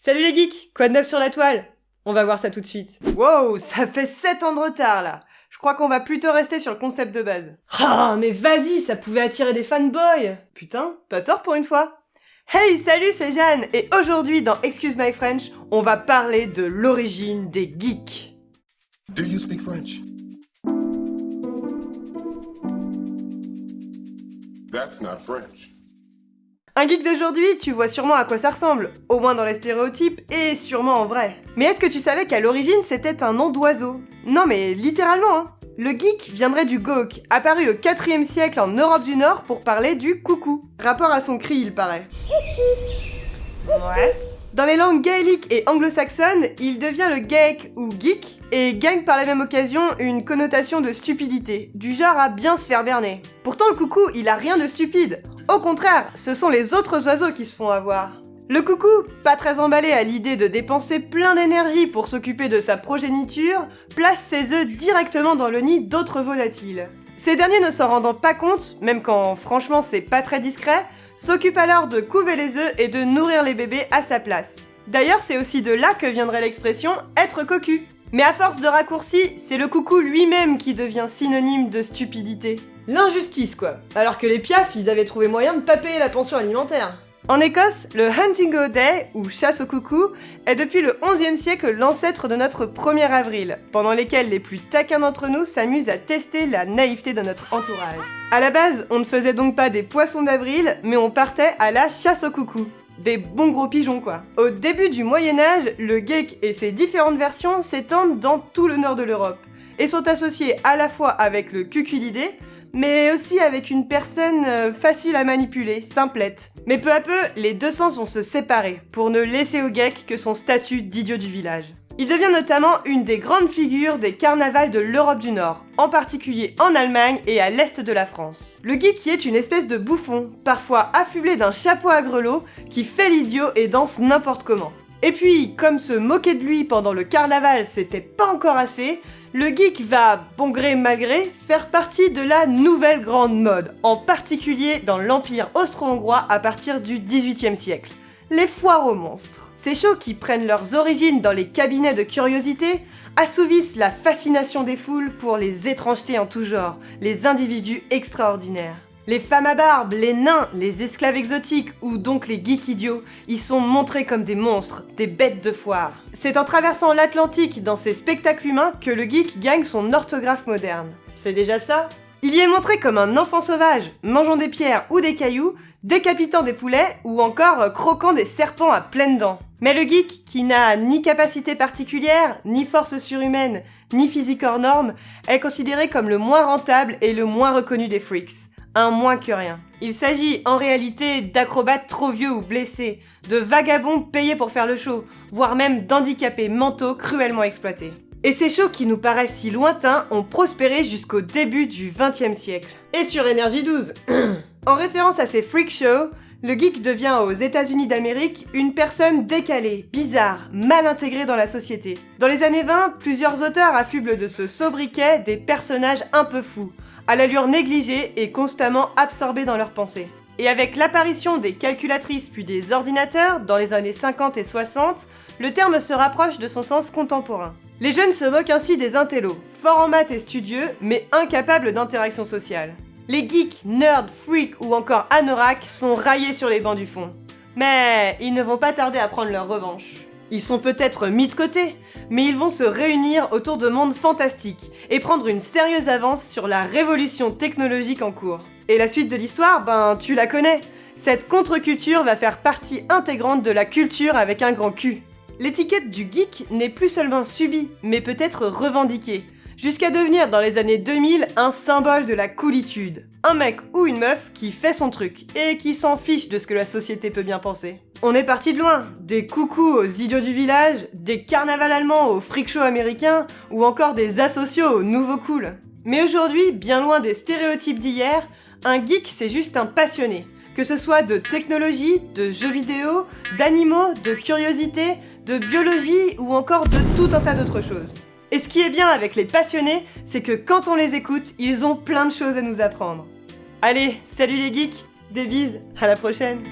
Salut les geeks Quoi de neuf sur la toile? On va voir ça tout de suite. Wow, ça fait 7 ans de retard là Je crois qu'on va plutôt rester sur le concept de base. Ah, mais vas-y, ça pouvait attirer des fanboys Putain, pas tort pour une fois Hey, salut, c'est Jeanne Et aujourd'hui, dans Excuse My French, on va parler de l'origine des geeks. Do you speak French? That's not French. Un geek d'aujourd'hui, tu vois sûrement à quoi ça ressemble, au moins dans les stéréotypes et sûrement en vrai. Mais est-ce que tu savais qu'à l'origine c'était un nom d'oiseau? Non mais littéralement hein Le geek viendrait du gawk, apparu au 4 siècle en Europe du Nord pour parler du coucou. Rapport à son cri il paraît. Ouais. Dans les langues gaéliques et anglo-saxonnes, il devient le geek ou geek et gagne par la même occasion une connotation de stupidité, du genre à bien se faire berner. Pourtant le coucou, il a rien de stupide. Au contraire, ce sont les autres oiseaux qui se font avoir. Le coucou, pas très emballé à l'idée de dépenser plein d'énergie pour s'occuper de sa progéniture, place ses œufs directement dans le nid d'autres volatiles. Ces derniers ne s'en rendant pas compte, même quand franchement c'est pas très discret, s'occupent alors de couver les œufs et de nourrir les bébés à sa place. D'ailleurs, c'est aussi de là que viendrait l'expression être cocu. Mais à force de raccourcis, c'est le coucou lui-même qui devient synonyme de stupidité. L'injustice quoi Alors que les piafs, ils avaient trouvé moyen de pas payer la pension alimentaire. En Écosse, le Hunting o' Day, ou chasse au coucou, est depuis le 11e siècle l'ancêtre de notre 1er avril, pendant lesquels les plus taquins d'entre nous s'amusent à tester la naïveté de notre entourage. À la base, on ne faisait donc pas des poissons d'avril, mais on partait à la chasse au coucou. Des bons gros pigeons quoi. Au début du Moyen-Âge, le geek et ses différentes versions s'étendent dans tout le nord de l'Europe, et sont associés à la fois avec le cuculidé, mais aussi avec une personne euh, facile à manipuler, simplette. Mais peu à peu, les deux sens vont se séparer, pour ne laisser au geek que son statut d'idiot du village. Il devient notamment une des grandes figures des carnavals de l'Europe du Nord, en particulier en Allemagne et à l'est de la France. Le geek est une espèce de bouffon, parfois affublé d'un chapeau à grelots, qui fait l'idiot et danse n'importe comment. Et puis, comme se moquer de lui pendant le carnaval c'était pas encore assez, le geek va, bon gré mal gré, faire partie de la nouvelle grande mode, en particulier dans l'Empire austro-hongrois à partir du XVIIIe siècle. Les foires aux monstres. Ces shows qui prennent leurs origines dans les cabinets de curiosité assouvissent la fascination des foules pour les étrangetés en tout genre, les individus extraordinaires. Les femmes à barbe, les nains, les esclaves exotiques ou donc les geeks idiots y sont montrés comme des monstres, des bêtes de foire. C'est en traversant l'Atlantique dans ces spectacles humains que le geek gagne son orthographe moderne. C'est déjà ça? Il y est montré comme un enfant sauvage, mangeant des pierres ou des cailloux, décapitant des poulets ou encore croquant des serpents à pleines dents. Mais le geek, qui n'a ni capacité particulière, ni force surhumaine, ni physique hors norme, est considéré comme le moins rentable et le moins reconnu des freaks un moins que rien. Il s'agit en réalité d'acrobates trop vieux ou blessés, de vagabonds payés pour faire le show, voire même d'handicapés mentaux cruellement exploités. Et ces shows qui nous paraissent si lointains ont prospéré jusqu'au début du XXe siècle. Et sur Énergie 12 En référence à ces freak shows, le geek devient aux États-Unis d'Amérique une personne décalée, bizarre, mal intégrée dans la société. Dans les années 20, plusieurs auteurs affublent de ce sobriquet des personnages un peu fous, à l'allure négligée et constamment absorbés dans leurs pensées. Et avec l'apparition des calculatrices puis des ordinateurs dans les années 50 et 60, le terme se rapproche de son sens contemporain. Les jeunes se moquent ainsi des intellos, forts en maths et studieux, mais incapables d'interaction sociale. Les geeks, nerds, freaks ou encore anoraks sont raillés sur les bancs du fond. Mais ils ne vont pas tarder à prendre leur revanche. Ils sont peut-être mis de côté, mais ils vont se réunir autour de mondes fantastiques et prendre une sérieuse avance sur la révolution technologique en cours. Et la suite de l'histoire, ben tu la connais. Cette contre-culture va faire partie intégrante de la culture avec un grand cul. L'étiquette du geek n'est plus seulement subie, mais peut être revendiquée, jusqu'à devenir dans les années 2000 un symbole de la coolitude. Un mec ou une meuf qui fait son truc, et qui s'en fiche de ce que la société peut bien penser. On est parti de loin, des coucous aux idiots du village, des carnavals allemands aux freak shows américains, ou encore des asociaux aux nouveaux cool. Mais aujourd'hui, bien loin des stéréotypes d'hier, un geek c'est juste un passionné. Que ce soit de technologie, de jeux vidéo, d'animaux, de curiosité, de biologie ou encore de tout un tas d'autres choses. Et ce qui est bien avec les passionnés, c'est que quand on les écoute, ils ont plein de choses à nous apprendre. Allez, salut les geeks, des bises, à la prochaine